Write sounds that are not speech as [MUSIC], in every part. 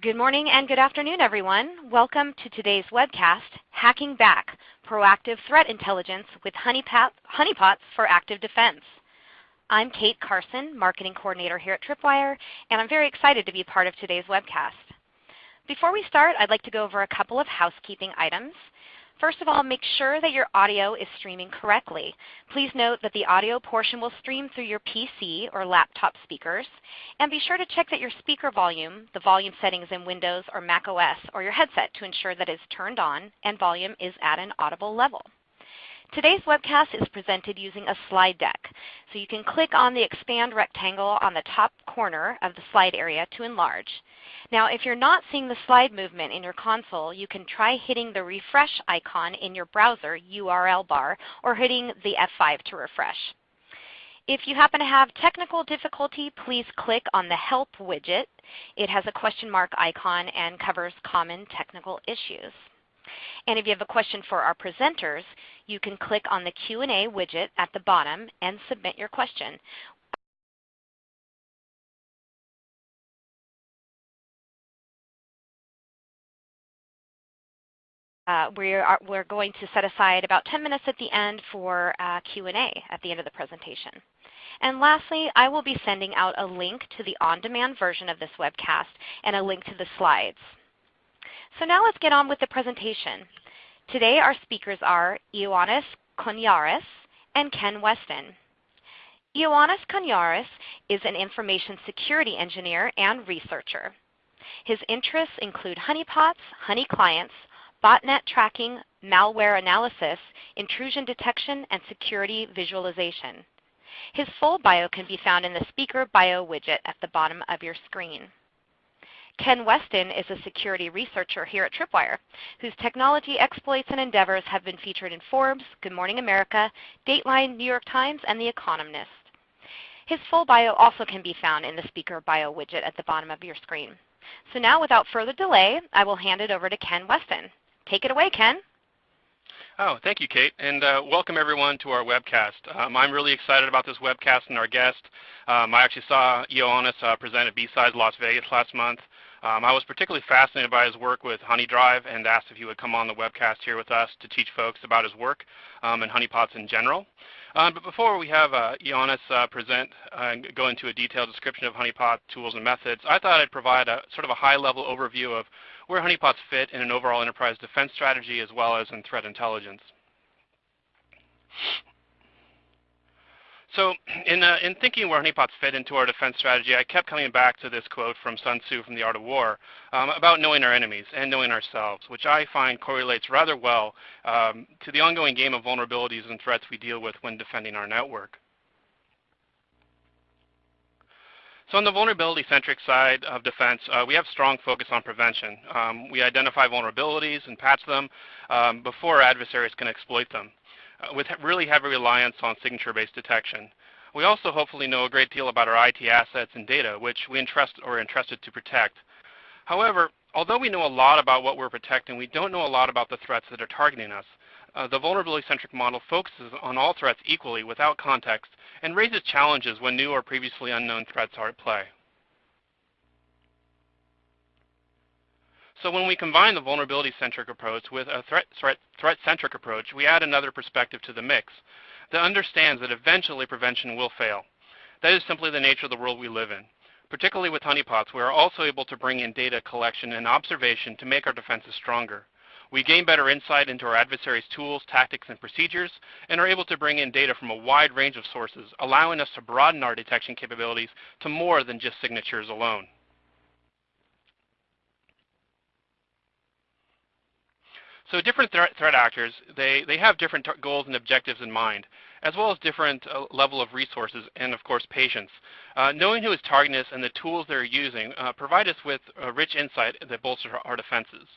Good morning and good afternoon, everyone. Welcome to today's webcast, Hacking Back, Proactive Threat Intelligence with Honeypots for Active Defense. I'm Kate Carson, Marketing Coordinator here at Tripwire, and I'm very excited to be part of today's webcast. Before we start, I'd like to go over a couple of housekeeping items. First of all, make sure that your audio is streaming correctly. Please note that the audio portion will stream through your PC or laptop speakers. And be sure to check that your speaker volume, the volume settings in Windows or Mac OS, or your headset to ensure that it's turned on and volume is at an audible level. Today's webcast is presented using a slide deck. So you can click on the expand rectangle on the top corner of the slide area to enlarge. Now if you're not seeing the slide movement in your console, you can try hitting the refresh icon in your browser URL bar or hitting the F5 to refresh. If you happen to have technical difficulty, please click on the Help widget. It has a question mark icon and covers common technical issues. And if you have a question for our presenters, you can click on the Q&A widget at the bottom and submit your question. Uh, we are, we're going to set aside about 10 minutes at the end for uh, Q&A at the end of the presentation. And lastly, I will be sending out a link to the on-demand version of this webcast and a link to the slides. So now let's get on with the presentation. Today our speakers are Ioannis Koniaris and Ken Westin. Ioannis Koniaris is an information security engineer and researcher. His interests include honeypots, honey clients, botnet tracking, malware analysis, intrusion detection, and security visualization. His full bio can be found in the speaker bio widget at the bottom of your screen. Ken Westin is a security researcher here at Tripwire, whose technology exploits and endeavors have been featured in Forbes, Good Morning America, Dateline, New York Times, and The Economist. His full bio also can be found in the speaker bio widget at the bottom of your screen. So now without further delay, I will hand it over to Ken Westin. Take it away, Ken. Oh, thank you, Kate, and uh, welcome everyone to our webcast. Um, I'm really excited about this webcast and our guest. Um, I actually saw Ioannis uh, present at B-Sides Las Vegas last month. Um, I was particularly fascinated by his work with HoneyDrive and asked if he would come on the webcast here with us to teach folks about his work um, and honeypots in general. Um, but before we have uh, Ioannis uh, present uh, and go into a detailed description of honeypot tools and methods, I thought I'd provide a sort of a high-level overview of where honeypots fit in an overall enterprise defense strategy as well as in threat intelligence. So in, uh, in thinking where honeypots fit into our defense strategy, I kept coming back to this quote from Sun Tzu from The Art of War um, about knowing our enemies and knowing ourselves, which I find correlates rather well um, to the ongoing game of vulnerabilities and threats we deal with when defending our network. So on the vulnerability-centric side of defense, uh, we have strong focus on prevention. Um, we identify vulnerabilities and patch them um, before adversaries can exploit them, uh, with really heavy reliance on signature-based detection. We also hopefully know a great deal about our IT assets and data, which we entrust or are entrusted to protect. However, although we know a lot about what we're protecting, we don't know a lot about the threats that are targeting us. Uh, the vulnerability-centric model focuses on all threats equally without context and raises challenges when new or previously unknown threats are at play. So when we combine the vulnerability-centric approach with a threat-centric threat, approach, we add another perspective to the mix that understands that eventually prevention will fail. That is simply the nature of the world we live in. Particularly with honeypots, we are also able to bring in data collection and observation to make our defenses stronger. We gain better insight into our adversaries' tools, tactics, and procedures, and are able to bring in data from a wide range of sources, allowing us to broaden our detection capabilities to more than just signatures alone. So different threat, threat actors, they, they have different goals and objectives in mind, as well as different uh, level of resources and, of course, patience. Uh, knowing who is targeting us and the tools they're using uh, provide us with rich insight that bolsters our defenses.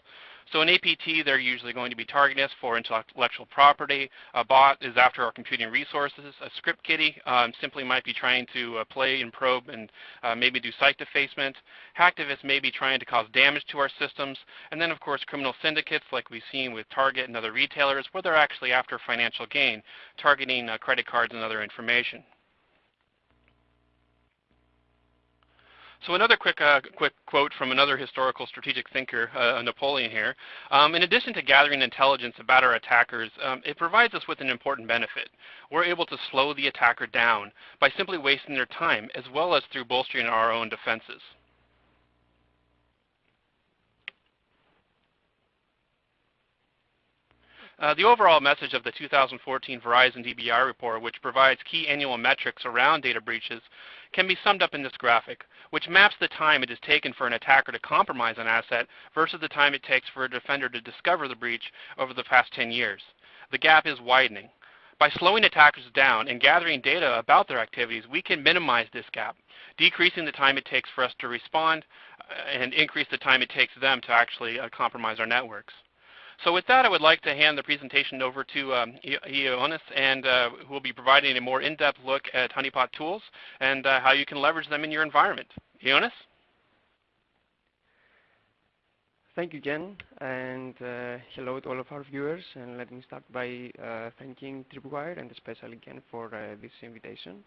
So in APT, they're usually going to be targeting us for intellectual property. A bot is after our computing resources. A script kiddie um, simply might be trying to uh, play and probe and uh, maybe do site defacement. Hacktivists may be trying to cause damage to our systems. And then, of course, criminal syndicates like we've seen with Target and other retailers where they're actually after financial gain, targeting uh, credit cards and other information. So another quick, uh, quick quote from another historical strategic thinker, uh, Napoleon here. Um, in addition to gathering intelligence about our attackers, um, it provides us with an important benefit. We're able to slow the attacker down by simply wasting their time, as well as through bolstering our own defenses. Uh, the overall message of the 2014 Verizon DBIR report, which provides key annual metrics around data breaches, can be summed up in this graphic, which maps the time it has taken for an attacker to compromise an asset versus the time it takes for a defender to discover the breach over the past 10 years. The gap is widening. By slowing attackers down and gathering data about their activities, we can minimize this gap, decreasing the time it takes for us to respond uh, and increase the time it takes them to actually uh, compromise our networks. So with that, I would like to hand the presentation over to um, Ioannis, and uh, who will be providing a more in-depth look at honeypot tools and uh, how you can leverage them in your environment. Ioannis? Thank you, Ken, and uh, hello to all of our viewers. And let me start by uh, thanking Tripwire and especially Ken for uh, this invitation.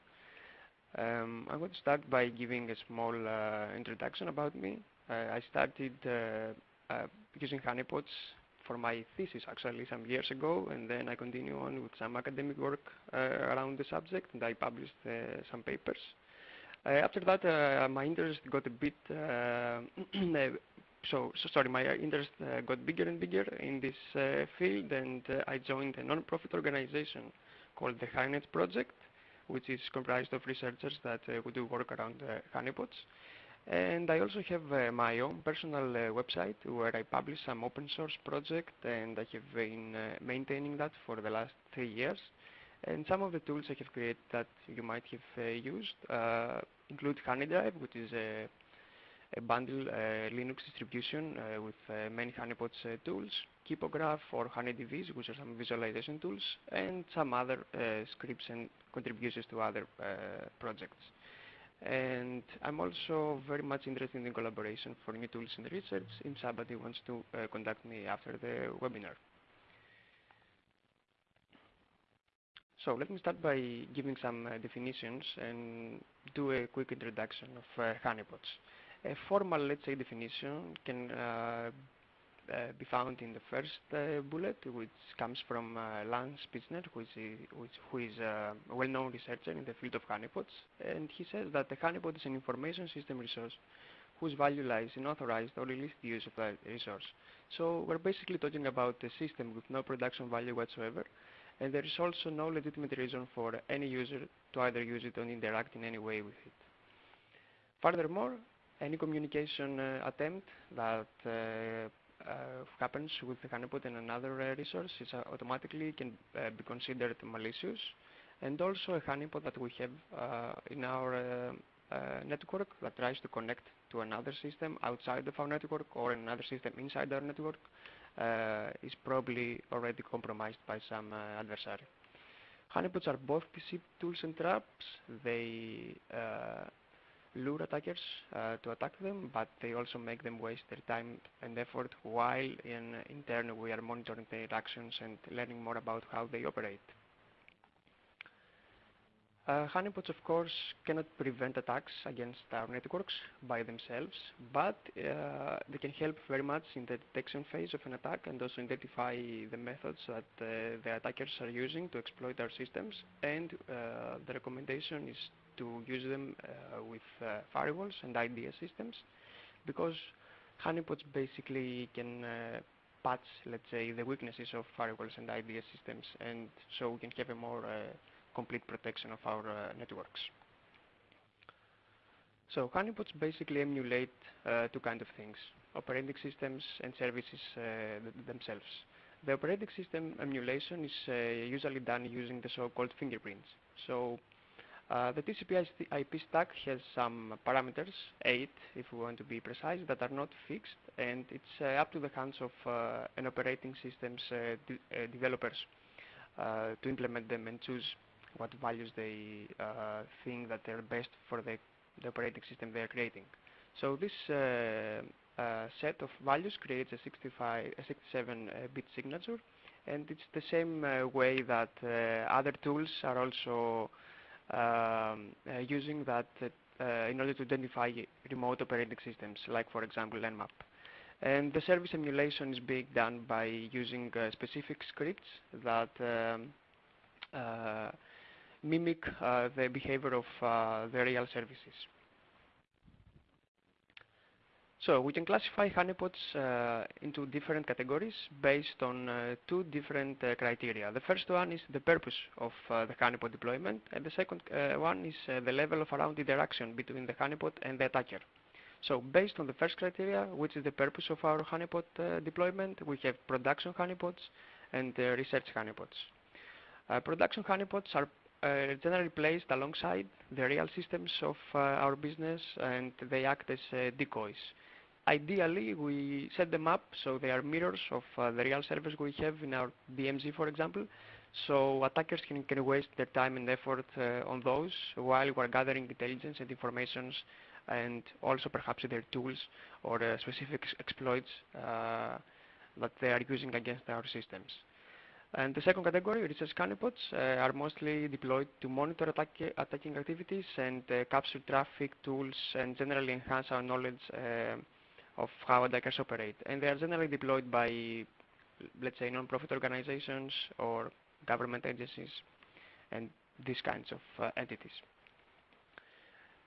Um, I want to start by giving a small uh, introduction about me. I started using honeypots for my thesis actually some years ago, and then I continue on with some academic work uh, around the subject, and I published uh, some papers. Uh, after that, uh, my interest got a bit, uh, [CLEARS THROAT] so, so, sorry, my interest uh, got bigger and bigger in this field, and I joined a non-profit organization called the HoneyNet Project, which is comprised of researchers that who do work around honeypots. And I also have uh, my own personal uh, website where I publish some open source project and I have been uh, maintaining that for the last three years. And some of the tools I have created that you might have uh, used uh, include HoneyDrive, which is a, a bundle uh, Linux distribution with many honeypots tools, Kippo-Graph or Honeyd-Viz, which are some visualization tools, and some other scripts and contributions to other projects. And I'm also very much interested in collaboration for new tools and research if somebody wants to uh, contact me after the webinar. So let me start by giving some uh, definitions and do a quick introduction of uh, honeypots. A formal, let's say, definition can uh, be found in the first uh, bullet, which comes from uh, Lance Spitzner, who is, which, who is a well-known researcher in the field of honeypots. And he says that the honeypot is an information system resource whose value lies in authorized or illicit use of that resource. So we're basically talking about a system with no production value whatsoever, and there is also no legitimate reason for any user to either use it or interact in any way with it. Furthermore, any communication uh, attempt that uh, uh, Uh, happens with the honeypot and another uh, resource is uh, automatically can uh, be considered malicious. And also a honeypot that we have uh, in our network that tries to connect to another system outside of our network or another system inside our network is probably already compromised by some adversary. Honeypots are both deceit tools and traps. They uh, lure attackers uh, to attack them, but they also make them waste their time and effort while in, in turn we are monitoring their actions and learning more about how they operate. Uh, honeypots, of course, cannot prevent attacks against our networks by themselves, but uh, they can help very much in the detection phase of an attack and also identify the methods that uh, the attackers are using to exploit our systems. And uh, the recommendation is to use them uh, with uh, firewalls and IDS systems because honeypots basically can uh, patch, let's say, the weaknesses of firewalls and IDS systems and so we can have a more complete protection of our networks. So honeypots basically emulate uh, two kinds of things, operating systems and services uh, themselves. The operating system emulation is uh, usually done using the so-called fingerprints. So uh, the TCP IP stack has some parameters, eight if we want to be precise, that are not fixed, and it's uh, up to the hands of uh, an operating system's uh, de uh, developers to implement them and choose what values they think that they're best for the, the, operating system they're creating. So this set of values creates a 65, a 67-bit signature, and it's the same way that other tools are also using that uh, in order to identify remote operating systems, like for example Nmap. And the service emulation is being done by using uh, specific scripts that um, uh, mimic uh, the behavior of the real services. So we can classify honeypots uh, into different categories based on uh, two different uh, criteria. The first one is the purpose of the honeypot deployment, and the second one is the level of around interaction between the honeypot and the attacker. So based on the first criteria, which is the purpose of our honeypot uh, deployment, we have production honeypots and uh, research honeypots. Uh, production honeypots are uh, generally placed alongside the real systems of uh, our business and they act as uh, decoys. Ideally, we set them up so they are mirrors of the real servers we have in our DMZ, for example, so attackers can, can waste their time and effort on those while we're gathering intelligence and informations and also perhaps their tools or uh, specific exploits uh, that they are using against our systems. And the second category, research honeypots, uh, are mostly deployed to monitor attack attacking activities and uh, capture traffic tools and generally enhance our knowledge uh, of how attackers operate. And they are generally deployed by, let's say, non-profit organizations or government agencies and these kinds of uh, entities.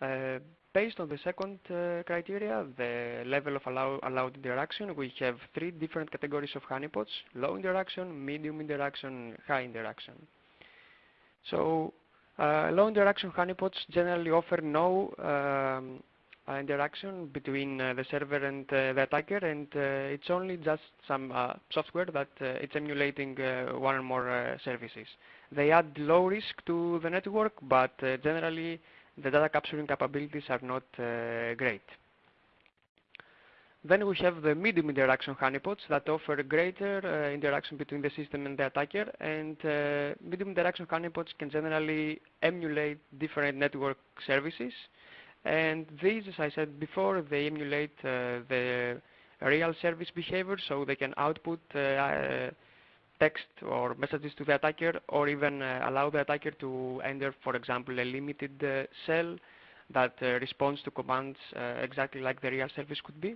Uh, based on the second uh, criteria, the level of allow allowed interaction, we have three different categories of honeypots, low interaction, medium interaction, high interaction. So uh, low interaction honeypots generally offer no um, interaction between uh, the server and uh, the attacker and uh, it's only just some software that it's emulating one or more services. They add low risk to the network but generally the data capturing capabilities are not uh, great. Then we have the medium interaction honeypots that offer greater uh, interaction between the system and the attacker and uh, medium interaction honeypots can generally emulate different network services and these, as I said before, they emulate uh, the real service behavior so they can output uh, text or messages to the attacker or even uh, allow the attacker to enter, for example, a limited uh, shell that uh, responds to commands exactly like the real service could be.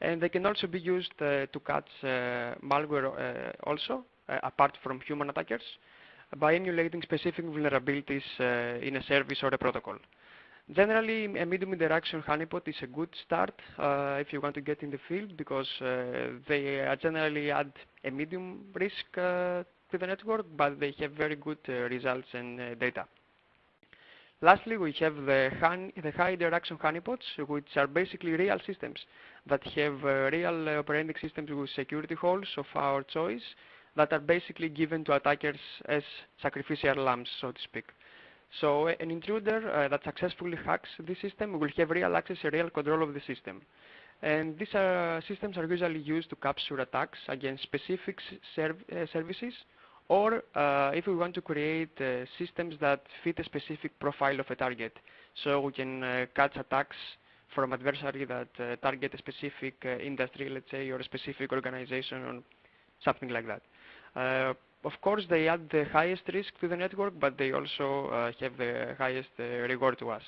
And they can also be used to catch malware also, apart from human attackers, by emulating specific vulnerabilities in a service or a protocol. Generally, a medium interaction honeypot is a good start uh, if you want to get in the field because uh, they generally add a medium risk uh, to the network, but they have very good uh, results and uh, data. Lastly, we have the, the, high interaction honeypots, which are basically real systems that have uh, real operating systems with security holes of our choice that are basically given to attackers as sacrificial lambs, so to speak. So an intruder uh, that successfully hacks the system will have real access and real control of the system. And these uh, systems are usually used to capture attacks against specific serv uh, services or uh, if we want to create uh, systems that fit a specific profile of a target. So we can catch attacks from adversary that target a specific industry, let's say, or a specific organization or something like that of course, they add the highest risk to the network, but they also uh, have the highest uh, reward to us.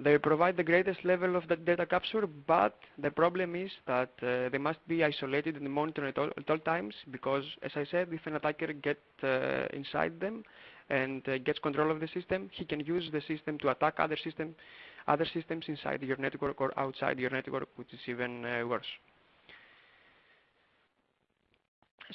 They provide the greatest level of data capture, but the problem is that uh, they must be isolated and monitored at all, at all, times because, as I said, if an attacker gets uh, inside them and uh, gets control of the system, he can use the system to attack other, system, other systems inside your network or outside your network, which is even uh, worse.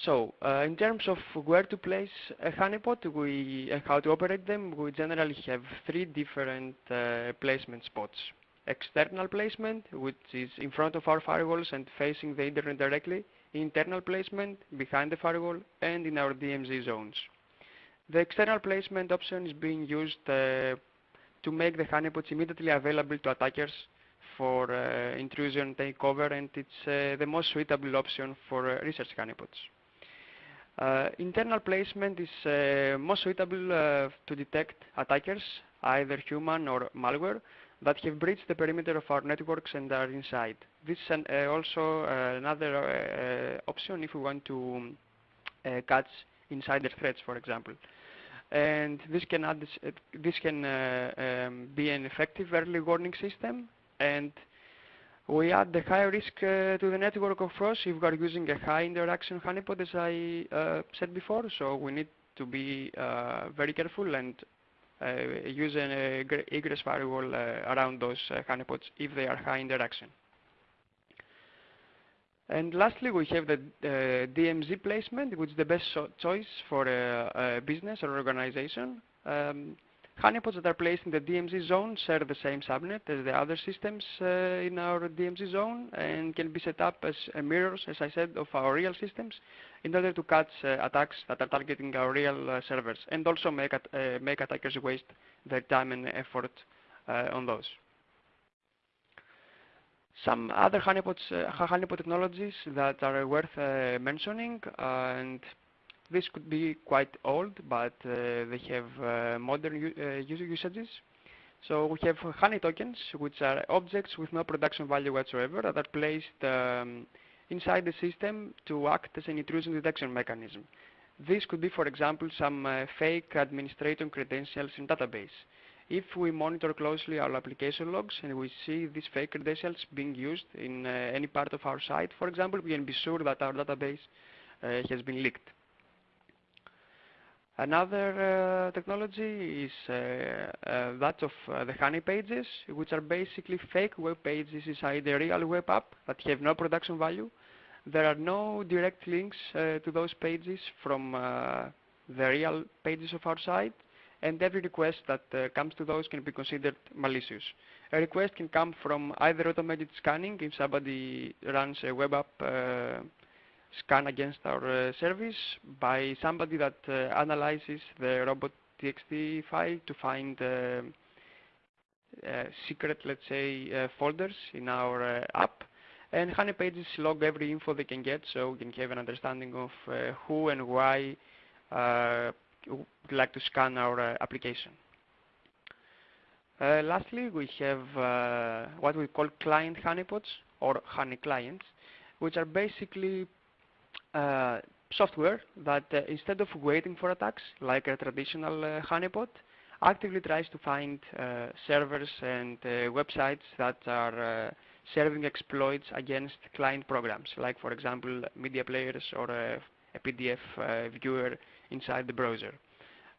So uh, in terms of where to place a honeypot and how to operate them, we generally have three different uh, placement spots. External placement, which is in front of our firewalls and facing the internet directly. Internal placement, behind the firewall, and in our DMZ zones. The external placement option is being used uh, to make the honeypots immediately available to attackers for uh, intrusion takeover, and it's uh, the most suitable option for uh, research honeypots. Uh, internal placement is uh, most suitable uh, to detect attackers, either human or malware, that have breached the perimeter of our networks and are inside. This is an, uh, also uh, another option if we want to catch insider threats, for example. and this can, add this, uh, this can uh, um, be an effective early warning system and we add the high risk uh, to the network of course if we are using a high interaction honeypot as I uh, said before so we need to be uh, very careful and uh, use an egress firewall around those honeypots if they are high interaction. And lastly, we have the uh, DMZ placement, which is the best choice for a, a, business or organization. Um, honeypots that are placed in the DMZ zone share the same subnet as the other systems uh, in our DMZ zone and can be set up as mirrors, as I said, of our real systems in order to catch uh, attacks that are targeting our real uh, servers and also make, at, uh, make attackers waste their time and effort uh, on those. Some other honeypots, uh, honeypot technologies that are worth uh, mentioning, uh, and this could be quite old, but they have modern user usages. So we have honey tokens, which are objects with no production value whatsoever that are placed um, inside the system to act as an intrusion detection mechanism. This could be, for example, some uh, fake administrator credentials in database. If we monitor closely our application logs and we see these fake credentials being used in uh, any part of our site, for example, we can be sure that our database uh, has been leaked. Another uh, technology is uh, uh, that of the honey pages, which are basically fake web pages inside a real web app that have no production value. There are no direct links to those pages from the real pages of our site, and every request that comes to those can be considered malicious. A request can come from either automated scanning, if somebody runs a web app scan against our uh, service, by somebody that uh, analyzes the robot.txt file to find uh, secret, let's say, folders in our app. And Honey Pages log every info they can get, so we can have an understanding of who and why would like to scan our application. Uh, lastly, we have uh, what we call client honeypots or honey clients, which are basically uh, software that uh, instead of waiting for attacks like a traditional uh, honeypot, actively tries to find servers and websites that are serving exploits against client programs, like for example media players or a PDF viewer inside the browser.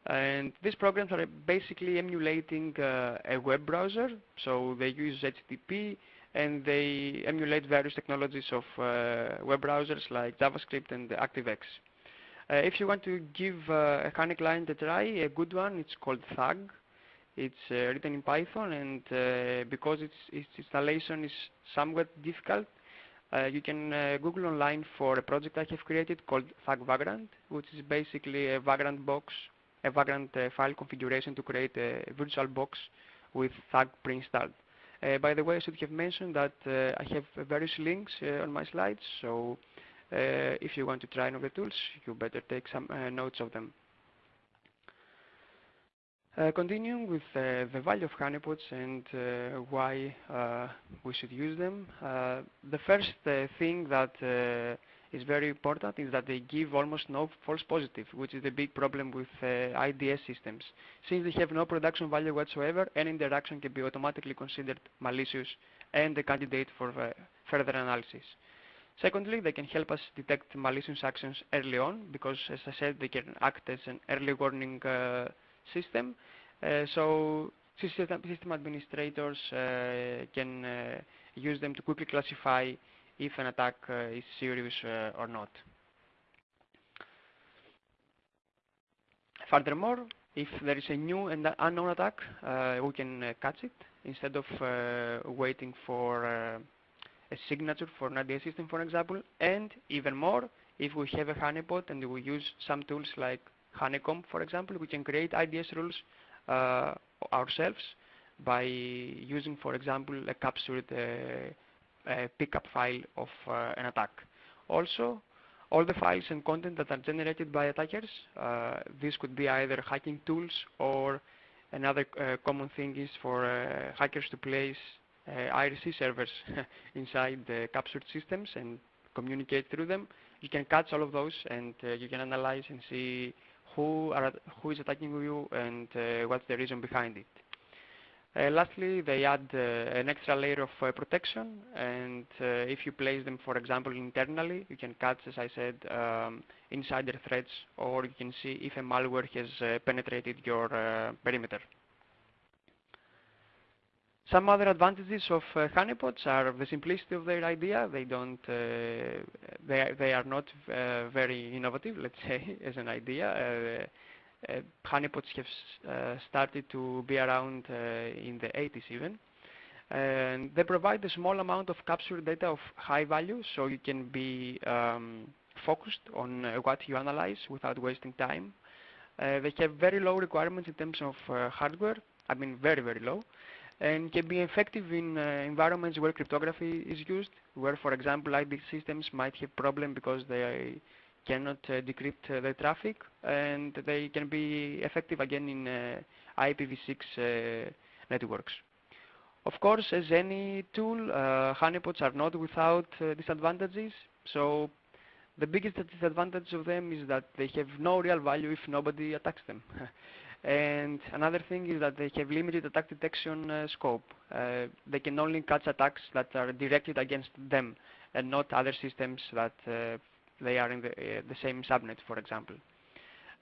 And these programs are basically emulating uh, a web browser, so they use HTTP and they emulate various technologies of uh, web browsers like JavaScript and ActiveX. Uh, if you want to give uh, a Honey client a try, a good one, it's called Thug. It's written in Python and because its, its, installation is somewhat difficult, uh, you can uh, Google online for a project I have created called Thug Vagrant, which is basically a Vagrant box, a Vagrant uh, file configuration to create a virtual box with Thug pre-installed. Uh, by the way, I should have mentioned that uh, I have various links uh, on my slides, so if you want to try one of the tools, you better take some notes of them. Uh, continuing with uh, the value of honeypots and uh, why we should use them, the first thing that is very important is that they give almost no false positive, which is the big problem with IDS systems. Since they have no production value whatsoever, any interaction can be automatically considered malicious and a candidate for further analysis. Secondly, they can help us detect malicious actions early on because, as I said, they can act as an early warning system. Uh, so system, system administrators uh, can uh, use them to quickly classify if an attack is serious or not. Furthermore, if there is a new and unknown attack, uh, we can uh, catch it instead of uh, waiting for a signature for an IDS system, for example. And even more, if we have a honeypot and we use some tools like Honeycomb, for example, we can create IDS rules uh, ourselves by using, for example, a captured uh, pcap file of uh, an attack. Also, all the files and content that are generated by attackers, this could be either hacking tools or another common thing is for hackers to place uh, IRC servers [LAUGHS] inside the captured systems and communicate through them. You can catch all of those and uh, you can analyze and see who, are, who is attacking you and uh, what's the reason behind it. Uh, lastly, they add uh, an extra layer of uh, protection, and if you place them, for example, internally, you can catch, as I said, um, insider threats, or you can see if a malware has penetrated your perimeter. Some other advantages of uh, honeypots are the simplicity of their idea. They don't, uh, they, are, they are not uh, very innovative, let's [LAUGHS] say, as an idea. Uh, uh, honeypots have uh, started to be around in the 80s even. And they provide a small amount of captured data of high value, so you can be um, focused on what you analyze without wasting time. they have very low requirements in terms of hardware, I mean very, very low and can be effective in uh, environments where cryptography is used, where, for example, ID systems might have problem because they cannot uh, decrypt uh, the traffic, and they can be effective again in uh, IPv6 uh, networks. Of course, as any tool, honeypots are not without disadvantages. So the biggest disadvantage of them is that they have no real value if nobody attacks them. [LAUGHS] And another thing is that they have limited attack detection uh, scope. Uh, they can only catch attacks that are directed against them and not other systems that uh, they are in the, uh, the, same subnet, for example.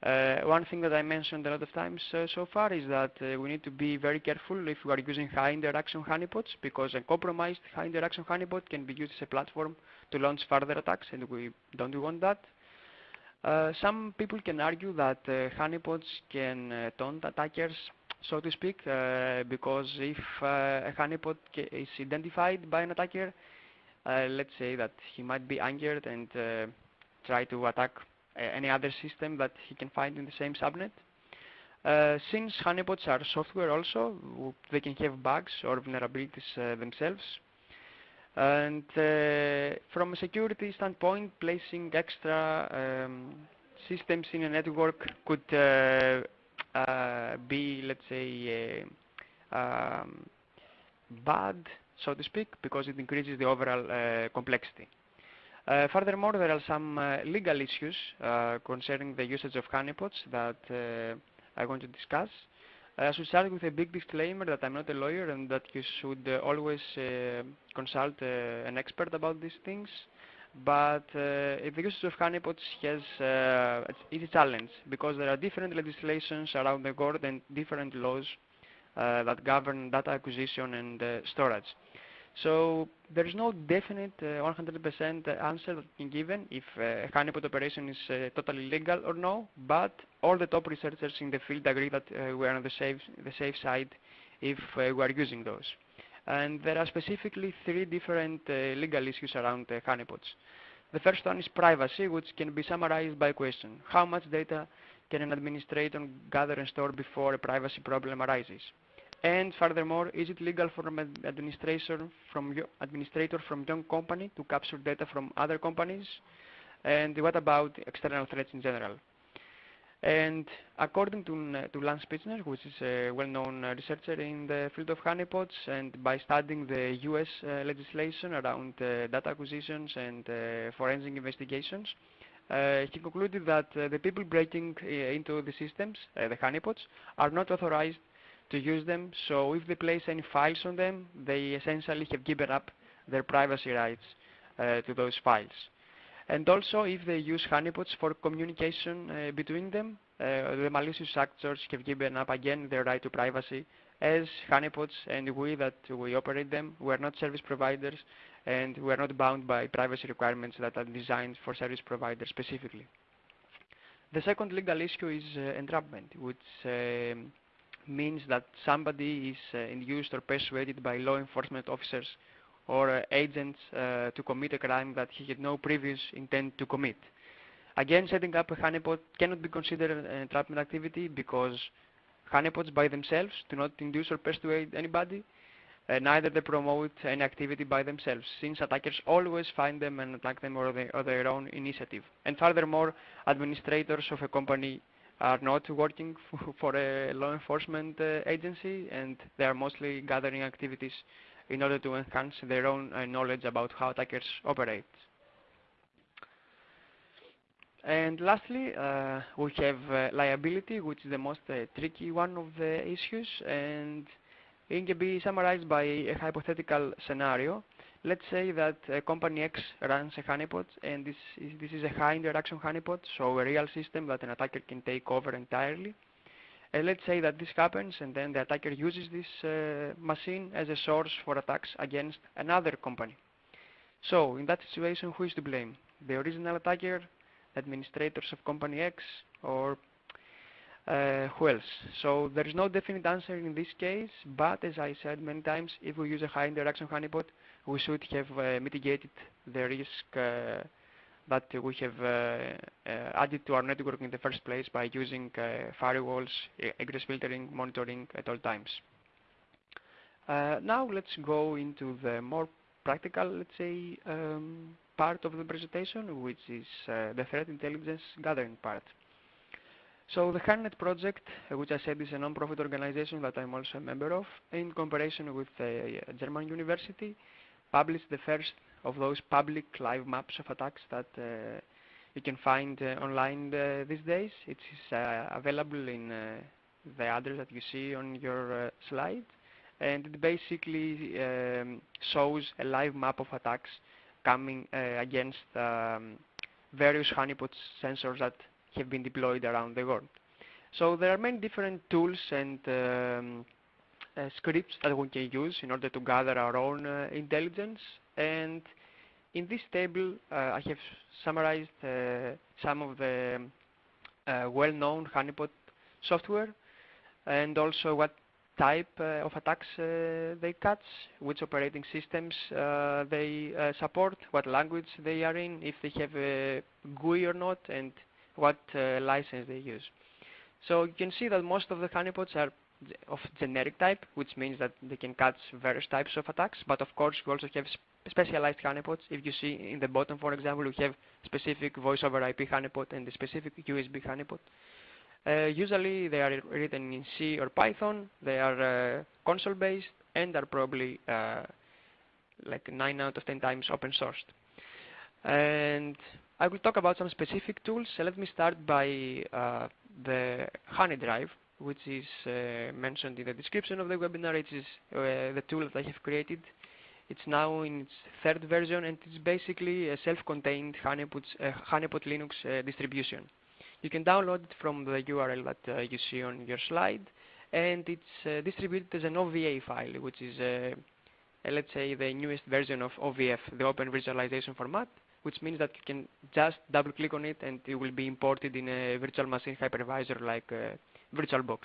Uh, one thing that I mentioned a lot of times uh, so far is that we need to be very careful if we are using high interaction honeypots because a compromised high interaction honeypot can be used as a platform to launch further attacks and we don't want that. Uh, some people can argue that uh, honeypots can uh, taunt attackers, so to speak, because if a honeypot is identified by an attacker, let's say that he might be angered and try to attack any other system that he can find in the same subnet. since honeypots are software also, they can have bugs or vulnerabilities themselves. And uh, from a security standpoint, placing extra um, systems in a network could uh, uh, be, let's say, uh, um, bad, so to speak, because it increases the overall uh, complexity. Uh, furthermore, there are some legal issues concerning the usage of honeypots that I want to discuss. I should start with a big disclaimer that I'm not a lawyer and that you should uh, always uh, consult uh, an expert about these things. But uh, the usage of honeypots has uh, is a challenge because there are different legislations around the world and different laws uh, that govern data acquisition and storage. So there is no definite 100% uh, answer that can given if uh, honeypot operation is uh, totally legal or no, but all the top researchers in the field agree that we are on the safe, the safe side if we are using those. And there are specifically three different legal issues around honeypots. The first one is privacy, which can be summarized by a question. How much data can an administrator gather and store before a privacy problem arises? And furthermore, is it legal for an administrator from your administrator from company to capture data from other companies? And what about external threats in general? And according to, to Lance Spitzner, which is a well-known researcher in the field of honeypots, and by studying the US uh, legislation around uh, data acquisitions and uh, forensic investigations, uh, he concluded that the people breaking into the systems, the honeypots, are not authorized to use them. So if they place any files on them, they essentially have given up their privacy rights uh, to those files. And also, if they use honeypots for communication uh, between them, uh, the malicious actors have given up again their right to privacy, as honeypots and we that we operate them, we are not service providers, and we are not bound by privacy requirements that are designed for service providers specifically. The second legal issue is uh, entrapment, which um, means that somebody is uh, induced or persuaded by law enforcement officers or uh, agents uh, to commit a crime that he had no previous intent to commit. Again, setting up a honeypot cannot be considered an entrapment activity because honeypots by themselves do not induce or persuade anybody, uh, neither they promote any activity by themselves, since attackers always find them and attack them on their, their own initiative. And furthermore, administrators of a company are not working [LAUGHS] for a law enforcement uh, agency and they are mostly gathering activities in order to enhance their own uh, knowledge about how attackers operate. And lastly, uh, we have uh, liability, which is the most uh, tricky one of the issues, and it can be summarized by a hypothetical scenario. Let's say that company X runs a honeypot, and this is, this is a high interaction honeypot, so a real system that an attacker can take over entirely. And let's say that this happens, and then the attacker uses this uh, machine as a source for attacks against another company. So in that situation, who is to blame? The original attacker, administrators of company X, or uh, who else? So there is no definite answer in this case, but as I said many times, if we use a high interaction honeypot, we should have uh, mitigated the risk uh, that we have uh, uh, added to our network in the first place by using uh, firewalls, egress filtering, monitoring at all times. now let's go into the more practical, let's say, um, part of the presentation, which is the threat intelligence gathering part. So the HoneyNet project, uh, which I said is a non-profit organization that I'm also a member of, in cooperation with a German university, published the first of those public live maps of attacks that uh, you can find uh, online uh, these days. It is uh, available in the address that you see on your slide, and it basically um, shows a live map of attacks coming against um, various honeypot sensors that have been deployed around the world. So there are many different tools and um, scripts that we can use in order to gather our own uh, intelligence. And in this table, uh, I have summarized uh, some of the uh, well-known honeypot software and also what type uh, of attacks they catch, which operating systems they support, what language they are in, if they have a GUI or not, and what uh, license they use. So you can see that most of the honeypots are of generic type, which means that they can catch various types of attacks. But of course, we also have specialized honeypots. If you see in the bottom, for example, we have specific voice over IP honeypot and the specific USB honeypot. Uh, usually they are written in C or Python. They are uh, console-based and are probably uh, like 9 out of 10 times open sourced. And I will talk about some specific tools. So let me start by uh, the HoneyDrive, which is uh, mentioned in the description of the webinar. It is uh, the tool that I have created. It's now in its third version, and it's basically a self-contained Honeypot, uh, Honeypot Linux uh, distribution. You can download it from the URL that uh, you see on your slide, and it's distributed as an OVA file, which is, let's say, the newest version of OVF, the Open Virtualization Format which means that you can just double click on it and it will be imported in a virtual machine hypervisor like uh, VirtualBox.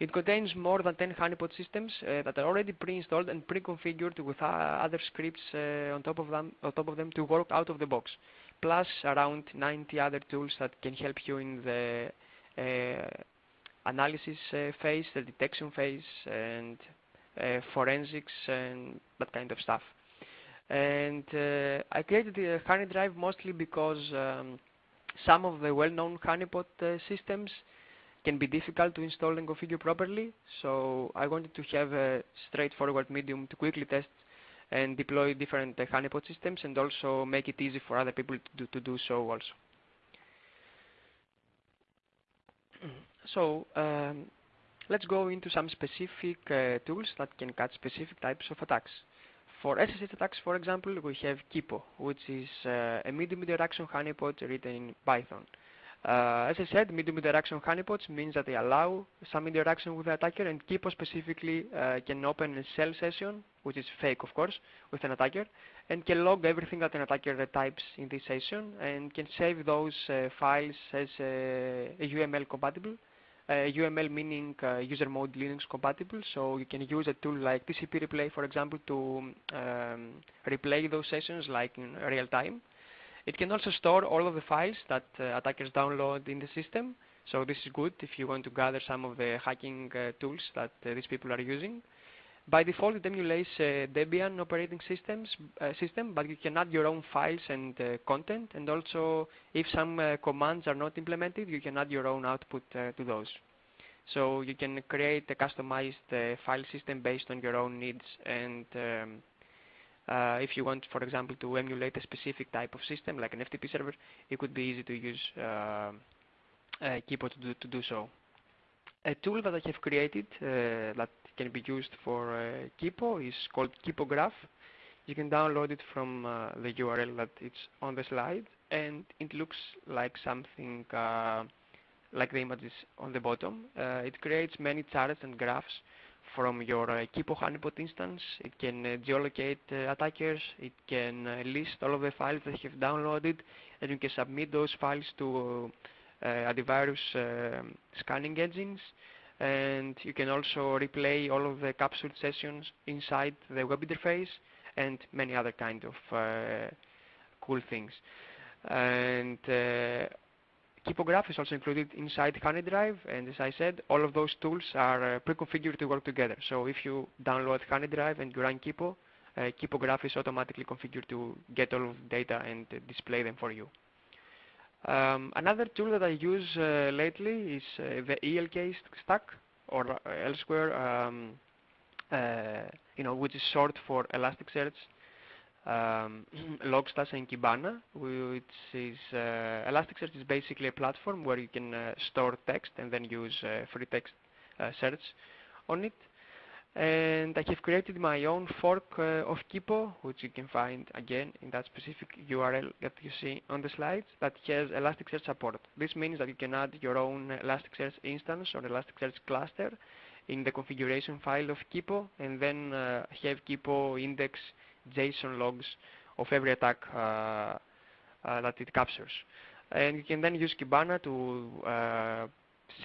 It contains more than 10 honeypot systems uh, that are already pre-installed and pre-configured with uh, other scripts uh, on, top of them, on top of them to work out of the box, plus around 90 other tools that can help you in the uh, analysis uh, phase, the detection phase, and forensics and that kind of stuff. And uh, I created the HoneyDrive mostly because um, some of the well-known honeypot uh, systems can be difficult to install and configure properly. So I wanted to have a straightforward medium to quickly test and deploy different uh, honeypot systems and also make it easy for other people to do, to do so also. [CLEARS THROAT] So um, let's go into some specific uh, tools that can catch specific types of attacks. For SSH attacks, for example, we have Kippo, which is uh, a medium interaction honeypot written in Python. Uh, as I said, medium interaction honeypots means that they allow some interaction with the attacker, and Kippo specifically uh, can open a shell session, which is fake, of course, with an attacker, and can log everything that an attacker types in this session, and can save those uh, files as uh, UML compatible UML meaning uh, user mode Linux compatible, so you can use a tool like TCP replay, for example, to um, replay those sessions like in real time. It can also store all of the files that uh, attackers download in the system, so this is good if you want to gather some of the hacking uh, tools that uh, these people are using. By default, it emulates uh, Debian operating systems uh, system, but you can add your own files and uh, content. And also, if some commands are not implemented, you can add your own output to those. So you can create a customized file system based on your own needs and um, Uh, if you want, for example, to emulate a specific type of system, like an FTP server, it could be easy to use uh, Kippo to do, to do so. A tool that I have created uh, that can be used for uh, Kippo is called Kippo-Graph. You can download it from uh, the URL that it's on the slide, and it looks like something like the images on the bottom. it creates many charts and graphs from your uh, Kippo honeypot instance. It can uh, geolocate uh, attackers. It can list all of the files that you have downloaded, and you can submit those files to antivirus um, scanning engines. And you can also replay all of the captured sessions inside the web interface and many other kind of cool things. And Kippo-Graph is also included inside HoneyDrive, and as I said, all of those tools are uh, pre-configured to work together. So if you download HoneyDrive and you run Kippo, uh, is automatically configured to get all of the data and uh, display them for you. Um, another tool that I use uh, lately is uh, the ELK stack, or uh, elsewhere, um, you know, which is short for Elasticsearch um, [CLEARS THROAT] Logstash and Kibana, which is uh, Elasticsearch is basically a platform where you can uh, store text and then use uh, free text uh, search on it. And I have created my own fork uh, of Kippo, which you can find again in that specific URL that you see on the slides, that has Elasticsearch support. This means that you can add your own Elasticsearch instance or Elasticsearch cluster in the configuration file of Kippo, and then uh, have Kippo index JSON logs of every attack uh, uh, that it captures. And you can then use Kibana to uh,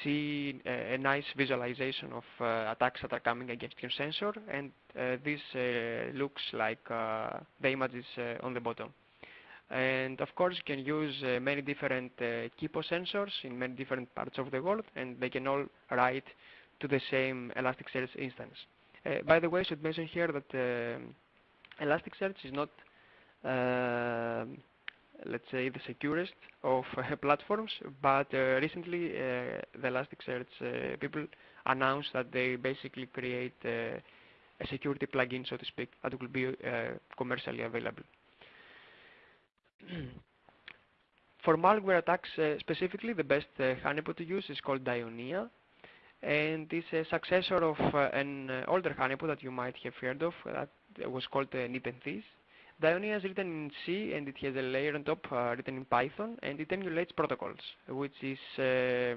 see a, a, nice visualization of uh, attacks that are coming against your sensor and uh, this uh, looks like the images on the bottom. And of course you can use many different Kippo sensors in many different parts of the world and they can all write to the same Elasticsearch instance. by the way, I should mention here that um, Elasticsearch is not, uh, let's say, the securest of [LAUGHS] uh, platforms, but uh, recently uh, the Elasticsearch uh, people announced that they basically create uh, a security plugin, so to speak, that will be commercially available. [CLEARS THROAT] For malware attacks specifically, the best honeypot to use is called Dionaea and it's a successor of uh, an uh, older honeypot that you might have heard of that was called uh, Nepenthes. Dionaea is written in C and it has a layer on top uh, written in Python and it emulates protocols, which is uh,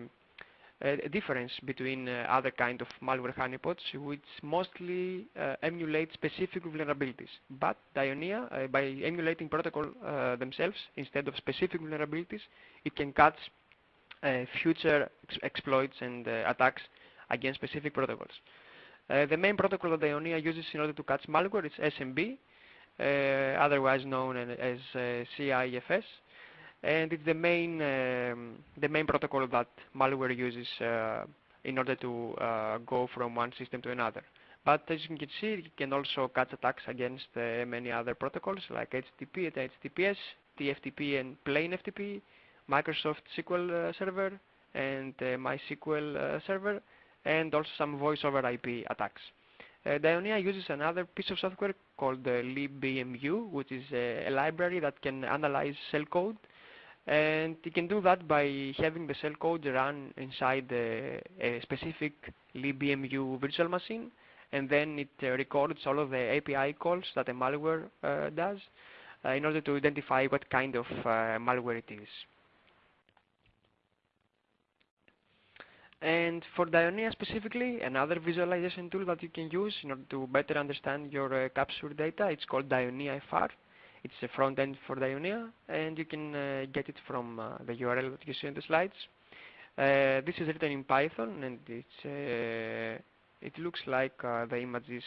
a difference between uh, other kind of malware honeypots, which mostly uh, emulate specific vulnerabilities. But Dionaea, uh, by emulating protocol uh, themselves instead of specific vulnerabilities, it can catch future ex exploits and attacks against specific protocols. Uh, the main protocol that Dionaea uses in order to catch malware is SMB, uh, otherwise known as uh, CIFS, and it's the main um, the main protocol that malware uses uh, in order to uh, go from one system to another. But as you can see, it can also catch attacks against uh, many other protocols like HTTP HTTPS, TFTP and plain FTP, Microsoft SQL Server, and MySQL Server, and also some voice over IP attacks. Uh, Dionaea uses another piece of software called uh, libemu, which is a, a, library that can analyze shell code. And you can do that by having the shell code run inside a specific libemu virtual machine. And then it uh, records all of the API calls that a malware uh, does uh, in order to identify what kind of uh, malware it is. And for Dionaea specifically, another visualization tool that you can use in order to better understand your uh, capture data, it's called DionaeaFR. It's a front end for Dionaea, and you can uh, get it from uh, the URL that you see in the slides. Uh, this is written in Python, and it's uh, it looks like uh, the images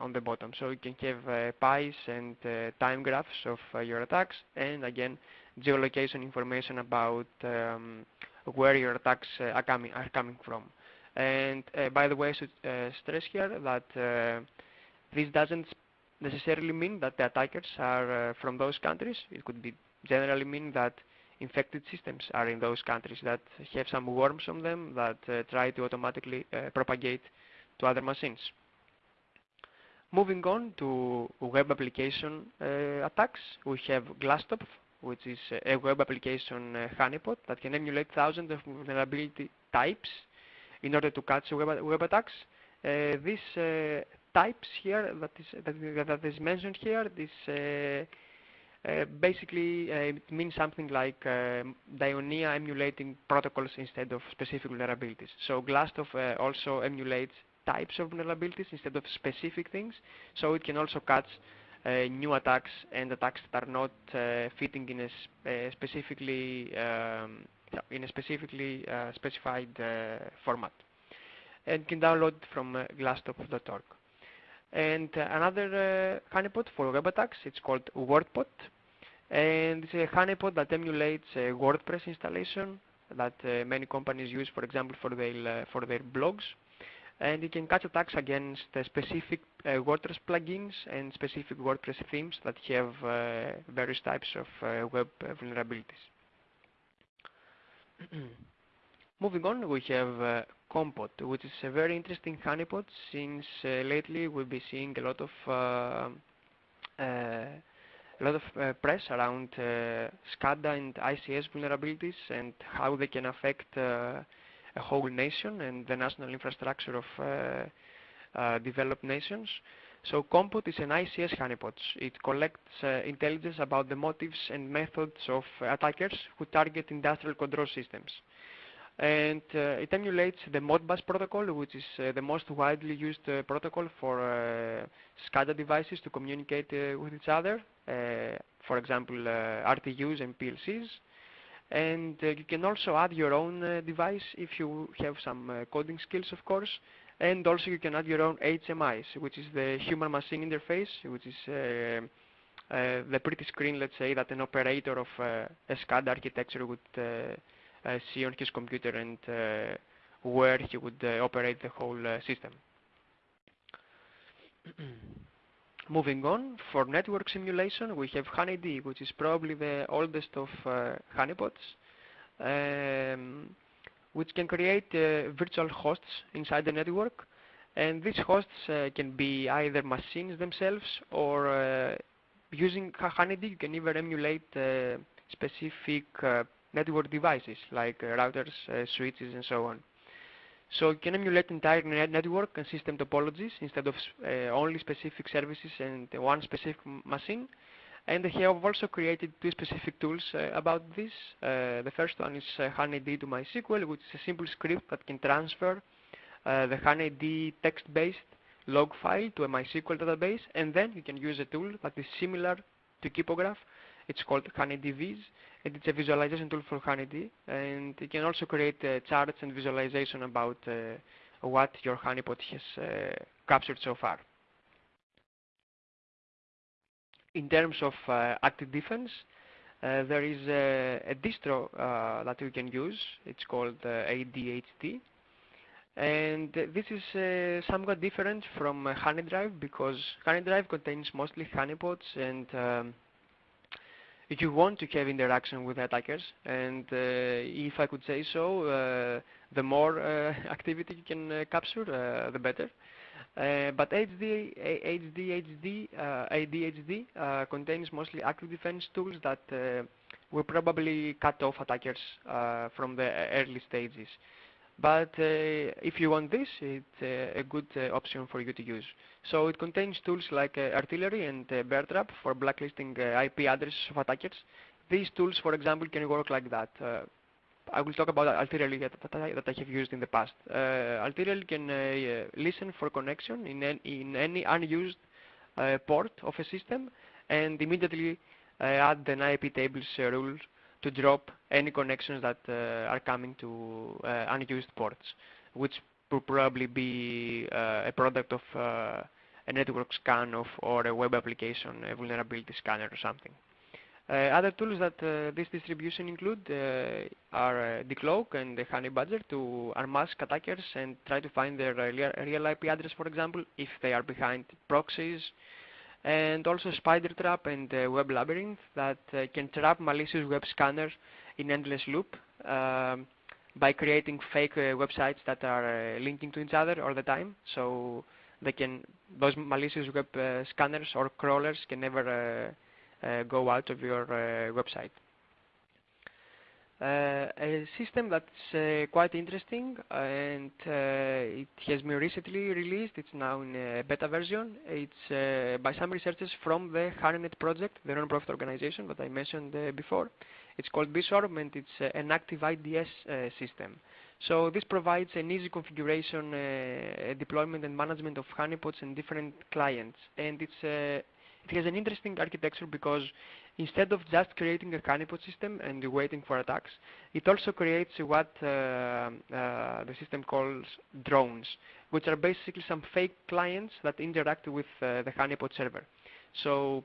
on the bottom. So you can have pies and time graphs of your attacks, and again, geolocation information about um, where your attacks uh, are coming are coming from. And uh, by the way, I should uh, stress here that this doesn't necessarily mean that the attackers are from those countries. It could be generally mean that infected systems are in those countries that have some worms on them that uh, try to automatically uh, propagate to other machines. Moving on to web application uh, attacks, we have Glastopf, which is a web application uh, honeypot that can emulate thousands of vulnerability types in order to catch web, web attacks. Uh, these uh, types here that is, that, that is mentioned here, this uh, uh, basically uh, it means something like um, Dionaea emulating protocols instead of specific vulnerabilities. So Glastopf also emulates types of vulnerabilities instead of specific things, so it can also catch uh, new attacks and attacks that are not uh, fitting in a uh, specifically um, in a specifically specified format and can download from uh, glastopf.org. And uh, another uh, honeypot for web attacks, it's called WordPot. And it's a honeypot that emulates a WordPress installation that uh, many companies use, for example, for their, uh, for their blogs. And you can catch attacks against uh, specific WordPress plugins and specific WordPress themes that have various types of web vulnerabilities. [CLEARS THROAT] Moving on, we have Conpot, which is a very interesting honeypot since uh, lately we'll be seeing a lot of uh, uh, a lot of uh, press around uh, SCADA and ICS vulnerabilities and how they can affect uh, a whole nation and the national infrastructure of uh, uh, developed nations. So Conpot is an ICS honeypot. It collects uh, intelligence about the motives and methods of attackers who target industrial control systems and uh, it emulates the Modbus protocol, which is uh, the most widely used uh, protocol for SCADA devices to communicate with each other, for example, RTUs and PLCs. And you can also add your own device if you have some coding skills, of course. And also you can add your own HMIs, which is the human machine interface, which is uh, uh, the pretty screen, let's say, that an operator of uh, a SCADA architecture would uh, see on his computer and uh, where he would uh, operate the whole system. [CLEARS THROAT] Moving on, for network simulation, we have HoneyD, which is probably the oldest of honeypots, um, which can create virtual hosts inside the network. And these hosts uh, can be either machines themselves or uh, using HoneyD you can even emulate uh, specific network devices like uh, routers, uh, switches, and so on. So you can emulate entire network and system topologies instead of uh, only specific services and one specific machine. And they have also created two specific tools uh, about this. Uh, the first one is uh, to MySQL, which is a simple script that can transfer the HoneyD text-based log file to a MySQL database, and then you can use a tool that is similar to Kippo-Graph. It's called Honeyd-Viz, and it's a visualization tool for HoneyD. And you can also create uh, charts and visualization about uh, what your honeypot has uh, captured so far. In terms of uh, active defense, uh, there is a, a distro uh, that you can use. It's called ADHD. And this is somewhat different from HoneyDrive because HoneyDrive contains mostly honeypots and um, you want to have interaction with attackers and uh, if I could say so uh, the more uh, [LAUGHS] activity you can uh, capture uh, the better uh, but HD, HD, HD, ADHD contains mostly active defense tools that will probably cut off attackers from the early stages. But uh, if you want this, it's uh, a good uh, option for you to use. So it contains tools like Artillery and Bear Trap for blacklisting IP addresses of attackers. These tools, for example, can work like that. I will talk about Artillery that, I, have used in the past. Uh, Artillery can uh, listen for connection in, in any unused uh, port of a system and immediately add an IP tables rule to drop any connections that uh, are coming to uh, unused ports, which will probably be uh, a product of a network scan of or a web application, a vulnerability scanner or something. Other tools that this distribution include are Decloak and the Honey Badger to unmask attackers and try to find their real IP address, for example, if they are behind proxies and also Spider Trap and uh, Web Labyrinth that uh, can trap malicious web scanners in endless loop um, by creating fake uh, websites that are uh, linking to each other all the time. So they can those malicious web uh, scanners or crawlers can never uh, go out of your website. Uh, a system that's uh, quite interesting and uh, it has been recently released. It's now in a beta version. It's by some researchers from the HoneyNet project, the non-profit organization that I mentioned before. It's called Beeswarm and it's an active IDS system. So this provides an easy configuration, deployment and management of honeypots and different clients. And it's, it has an interesting architecture because instead of just creating a honeypot system and waiting for attacks, it also creates what uh, uh, the system calls drones, which are basically some fake clients that interact with uh, the honeypot server. So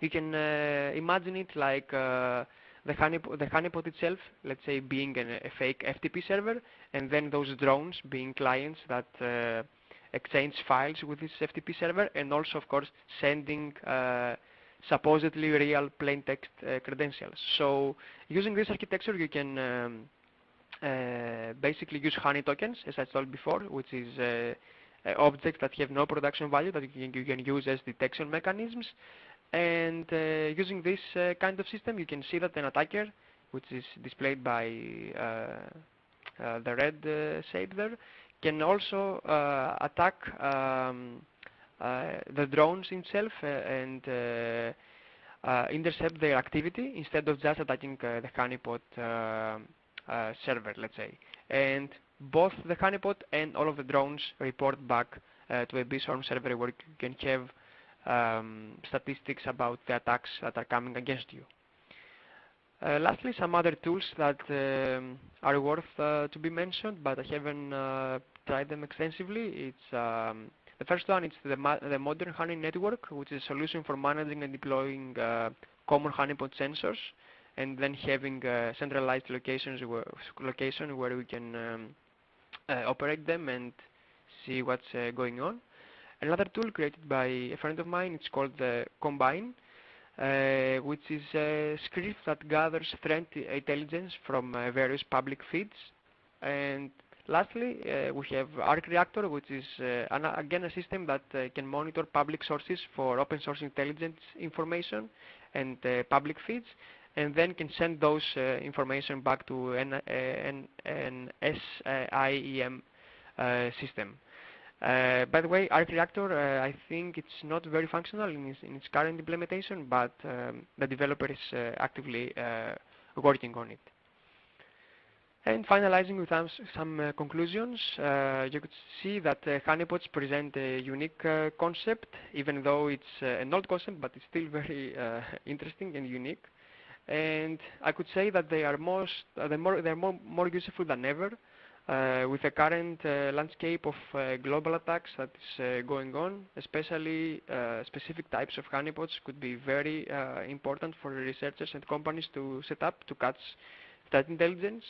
you can uh, imagine it like uh, the, honeypot, the honeypot itself, let's say being an, a fake FTP server, and then those drones being clients that uh, exchange files with this FTP server, and also, of course, sending supposedly real plain text uh, credentials. So using this architecture, you can um, uh, basically use honey tokens, as I told before, which is uh, objects that have no production value that you can, you can use as detection mechanisms. And uh, using this uh, kind of system, you can see that an attacker, which is displayed by uh, the red shape there, can also attack um, uh, the drones itself uh, and uh, intercept their activity instead of just attacking the honeypot server, let's say. And both the honeypot and all of the drones report back to a Beeswarm server where you can have um, statistics about the attacks that are coming against you. Uh, lastly, some other tools that um, are worth uh, to be mentioned, but I haven't uh, tried them extensively. It's um, the first one is the, the Modern Honey Network, which is a solution for managing and deploying uh, common honeypot sensors and then having uh, centralized locations where, location where we can um, uh, operate them and see what's uh, going on. Another tool created by a friend of mine, it's called the Combine, uh, which is a script that gathers threat intelligence from uh, various public feeds and Lastly, uh, we have Arc Reactor, which is uh, an, again a system that uh, can monitor public sources for open source intelligence information and uh, public feeds, and then can send those uh, information back to an, uh, an, an SIEM system. by the way, Arc Reactor, I think it's not very functional in its, in its current implementation, but um, the developer is actively working on it. And finalizing with some, uh, conclusions, uh, you could see that uh, honeypots present a unique uh, concept, even though it's uh, an old concept, but it's still [LAUGHS] very uh, interesting and unique. And I could say that they are most, they're more, they're more, more useful than ever. with the current landscape of global attacks that is going on, especially specific types of honeypots could be very important for researchers and companies to set up to catch threat intelligence.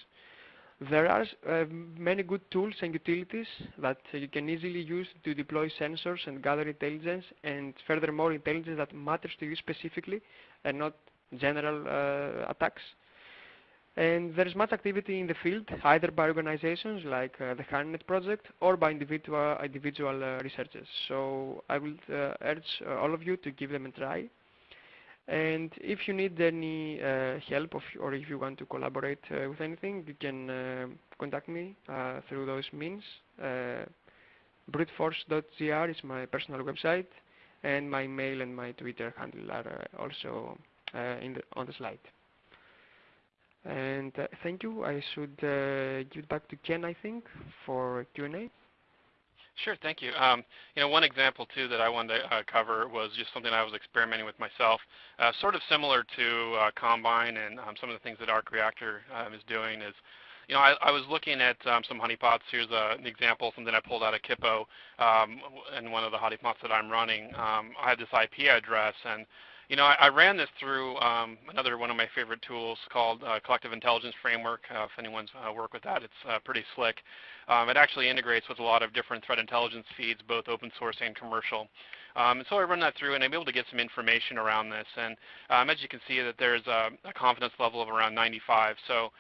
There are uh, many good tools and utilities that you can easily use to deploy sensors and gather intelligence and furthermore intelligence that matters to you specifically and not general uh, attacks. And there is much activity in the field, either by organizations like uh, the HoneyNet project or by individual, individual uh, researchers. So I will uh, urge uh, all of you to give them a try. And if you need any uh, help or if you want to collaborate uh, with anything, you can uh, contact me uh, through those means. Uh, bruteforce.gr is my personal website, and my mail and my Twitter handle are uh, also the, on the slide. And thank you. I should give it back to Ken, I think, for Q&A. Sure, thank you. Um, you know, one example too that I wanted to uh, cover was just something I was experimenting with myself, uh, sort of similar to uh, Combine and um, some of the things that Arc Reactor um, is doing is, you know, I, I was looking at um, some honeypots. Here's a, an example, something I pulled out of Kippo um, in one of the honeypots that I'm running. Um, I had this IP address and you know, I, I ran this through um, another one of my favorite tools called uh, Collective Intelligence Framework. Uh, if anyone's uh, worked with that, it's uh, pretty slick. Um, it actually integrates with a lot of different threat intelligence feeds, both open source and commercial. Um, and so I run that through and I'm able to get some information around this. And um, as you can see that there's a, a, confidence level of around 95. So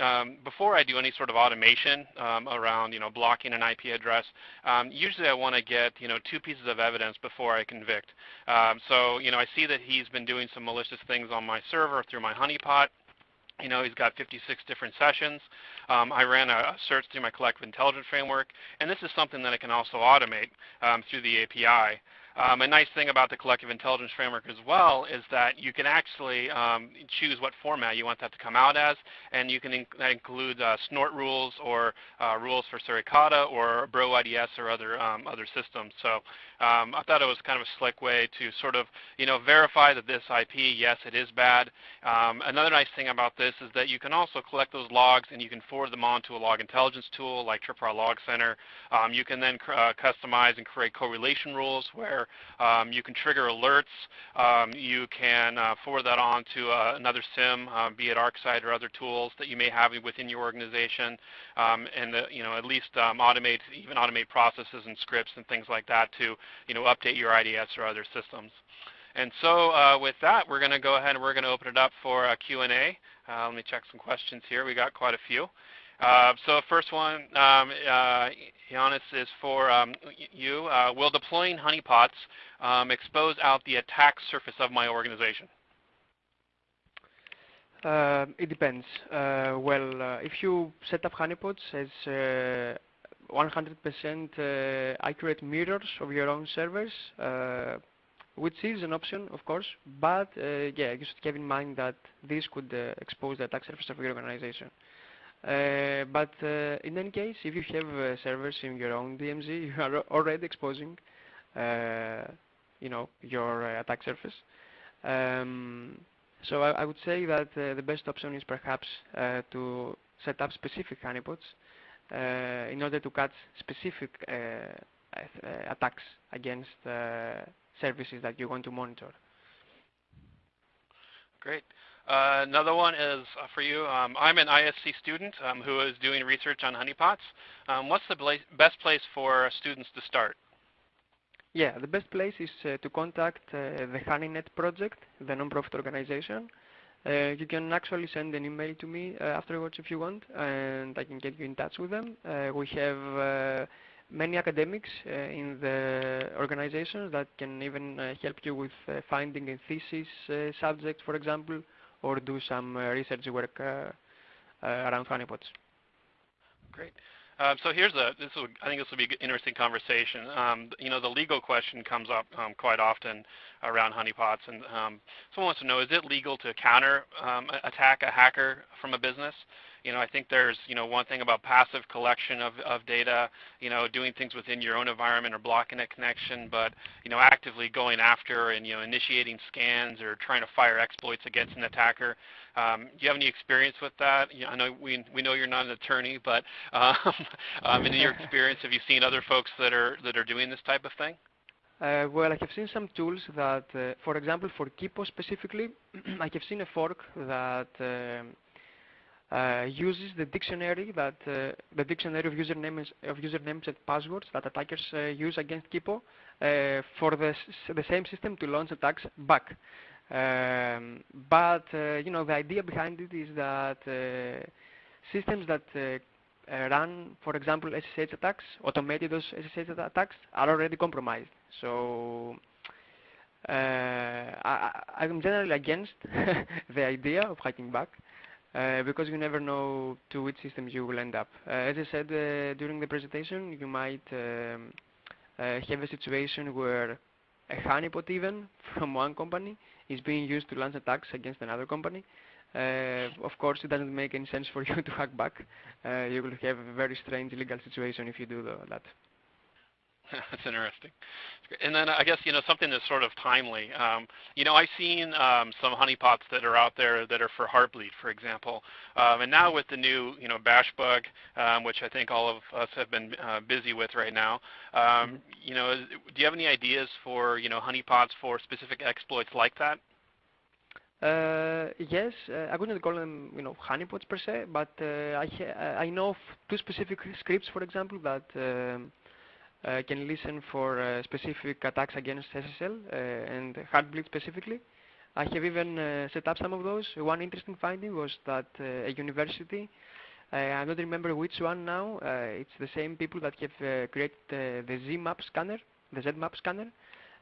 um, before I do any sort of automation um, around you know blocking an IP address, um, usually I want to get you know two pieces of evidence before I convict. Um, so you know I see that he's been doing some malicious things on my server through my honeypot. You know, he's got 56 different sessions. Um, I ran a, a, search through my collective intelligence framework, and this is something that I can also automate um, through the API. Um, a nice thing about the collective intelligence framework as well is that you can actually um, choose what format you want that to come out as, and you can inc that includes uh, snort rules or uh, rules for Suricata or Bro IDS or other um, other systems. So um, I thought it was kind of a slick way to sort of you know verify that this IP, yes, it is bad. Um, another nice thing about this is that you can also collect those logs and you can forward them on to a log intelligence tool like TripWire Log Center. Um, you can then uh, customize and create correlation rules where um, you can trigger alerts. Um, you can uh, forward that on to uh, another SIM, uh, be it ArcSight or other tools that you may have within your organization, um, and the, you know at least um, automate even automate processes and scripts and things like that to you know update your IDS or other systems. And so uh, with that, we're going to go ahead and we're going to open it up for a Q&A. Uh, let me check some questions here. We got quite a few. Uh, so first one, um, uh, is for um, you. Uh, will deploying honeypots um, expose out the attack surface of my organization? Uh, it depends. Uh, well, uh, if you set up honeypots as 100% accurate mirrors of your own servers, which is an option, of course, but yeah, you should have in mind that this could expose the attack surface of your organization. Uh, but uh, in any case, if you have uh, servers in your own DMZ, [LAUGHS] you are already exposing, you know, your attack surface. Um, so I, I, would say that the best option is perhaps to set up specific honeypots in order to catch specific attacks against services that you want to monitor. Great. Uh, another one is uh, for you. Um, I'm an ISC student um, who is doing research on honeypots. Um, what's the best place for students to start? Yeah, the best place is uh, to contact uh, the HoneyNet project, the non-profit organization. Uh, you can actually send an email to me uh, afterwards if you want, and I can get you in touch with them. we have many academics in the organization that can even help you with finding a thesis subject, for example, or do some uh, research work uh, uh, around honeypots. Great. Um, so here's a, this will, I think this will be an interesting conversation. Um, you know, the legal question comes up um, quite often around honeypots, and um, someone wants to know, is it legal to counter um, attack a hacker from a business? You know, I think there's, you know, one thing about passive collection of, of data, you know, doing things within your own environment or blocking a connection, but, you know, actively going after and, you know, initiating scans or trying to fire exploits against an attacker. Um, do you have any experience with that? You know, I know we, we know you're not an attorney, but [LAUGHS] um, um, in your [LAUGHS] experience, have you seen other folks that are, that are doing this type of thing? Uh, well, I have seen some tools that, uh, for example, for Kippo specifically, [CLEARS THROAT] I have seen a fork that um, uh, uses the dictionary that uh, the dictionary of usernames of usernames and passwords that attackers uh, use against Kippo uh, for the the same system to launch attacks back. Um, but uh, you know the idea behind it is that systems that run, for example, SSH attacks, automated those SSH attacks, are already compromised. So I, I'm generally against [LAUGHS] the idea of hacking back. Uh, because you never know to which systems you will end up. Uh, as I said uh, during the presentation, you might um, uh, have a situation where a honeypot even [LAUGHS] from one company is being used to launch attacks against another company. Uh, of course, it doesn't make any sense for [LAUGHS] you to hack back. Uh, you will have a very strange legal situation if you do that. [LAUGHS] that's interesting. And then I guess you know something that's sort of timely. Um, you know, I've seen um, some honeypots that are out there that are for Heartbleed, for example. Um, and now with the new you know bash bug, um, which I think all of us have been uh, busy with right now. Um, mm-hmm. You know, do you have any ideas for you know honeypots for specific exploits like that? Uh, yes, uh, I wouldn't call them, you know, honeypots per se, but uh, I I know two specific scripts, for example, that um, can listen for uh, specific attacks against SSL uh, and Heartbleed specifically. I have even uh, set up some of those. One interesting finding was that uh, a university, uh, I don't remember which one now, it's the same people that have created the ZMAP scanner, the ZMAP scanner.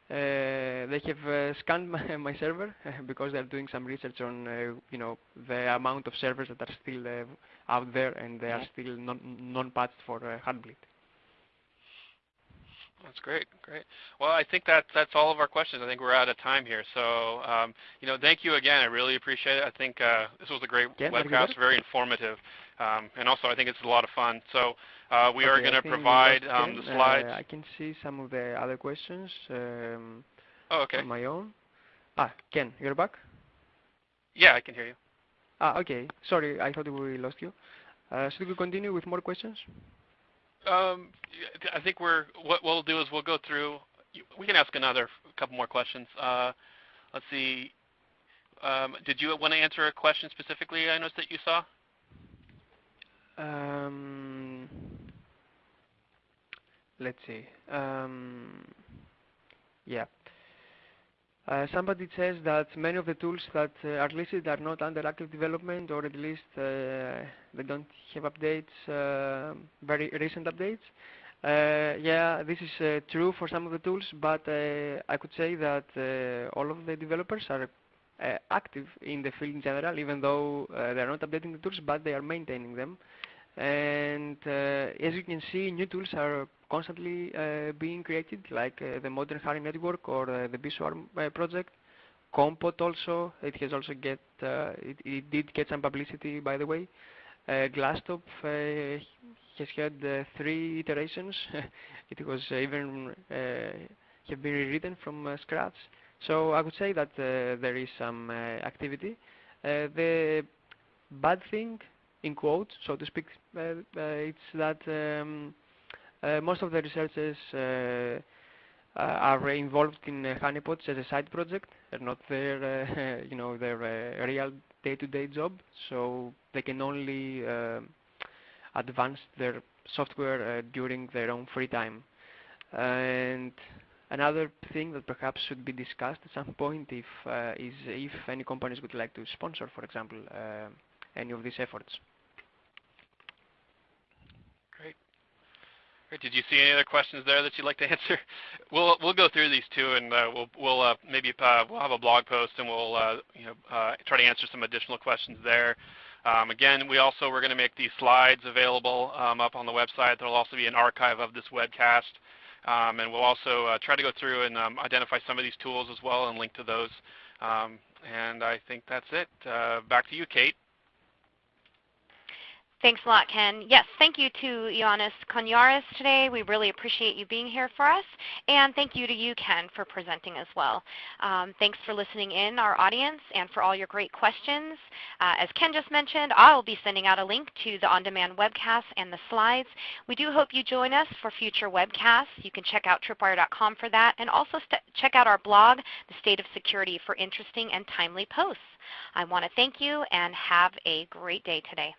they have scanned [LAUGHS] my, my server [LAUGHS] because they're doing some research on, you know, the amount of servers that are still out there and they are mm-hmm. still non-patched non for Heartbleed. That's great, great. Well, I think that that's all of our questions. I think we're out of time here. So, um, you know, thank you again. I really appreciate it. I think uh, this was a great yeah, webcast, very informative, um, and also I think it's a lot of fun. So, uh, we okay, are going to provide um, the slides. Uh, I can see some of the other questions. Um, oh, okay. My own. Ah, Ken, you're back. Yeah, I can hear you. Ah, okay. Sorry, I thought we lost you. Uh, should we continue with more questions? Um, I think we're what we'll do is we'll go through. We can ask another couple more questions. Uh, let's see. Um, did you want to answer a question specifically? I noticed that you saw. Um, let's see. Um, yeah. Uh, somebody says that many of the tools that uh, are listed are not under active development or at least uh, they don't have updates, uh, very recent updates. Uh, yeah, this is uh, true for some of the tools, but I could say that all of the developers are active in the field in general, even though they are not updating the tools, but they are maintaining them. And as you can see, new tools are constantly uh, being created, like uh, the Modern Honey Network or uh, the Beeswarm project. Conpot also, it has also get, it, it, did get some publicity by the way. Glastopf has had three iterations. [LAUGHS] it was even have been rewritten from scratch. So I would say that there is some activity. the bad thing in quotes, so to speak, uh, uh, it's that um, Uh, most of the researchers uh, uh are involved in uh, honeypots as a side project. They're not their, [LAUGHS] you know, their real day-to-day -day job, so they can only advance their software during their own free time. And Another thing that perhaps should be discussed at some point if, uh, is if any companies would like to sponsor, for example, uh, any of these efforts. Did you see any other questions there that you'd like to [LAUGHS] answer? We'll we'll go through these two, and uh, we'll we'll uh, maybe uh, we'll have a blog post, and we'll uh, you know uh, try to answer some additional questions there. Um, again, we also we're going to make these slides available um, up on the website. There'll also be an archive of this webcast, um, and we'll also uh, try to go through and um, identify some of these tools as well and link to those. Um, and I think that's it. back to you, Kate. Thanks a lot, Ken. Yes, thank you to Ioannis Koniaris today. We really appreciate you being here for us. And thank you to you, Ken, for presenting as well. Um, thanks for listening in, our audience, and for all your great questions. Uh, as Ken just mentioned, I'll be sending out a link to the on-demand webcast and the slides. We do hope you join us for future webcasts. You can check out tripwire.com for that, and also check out our blog, The State of Security, for interesting and timely posts. I want to thank you and have a great day today.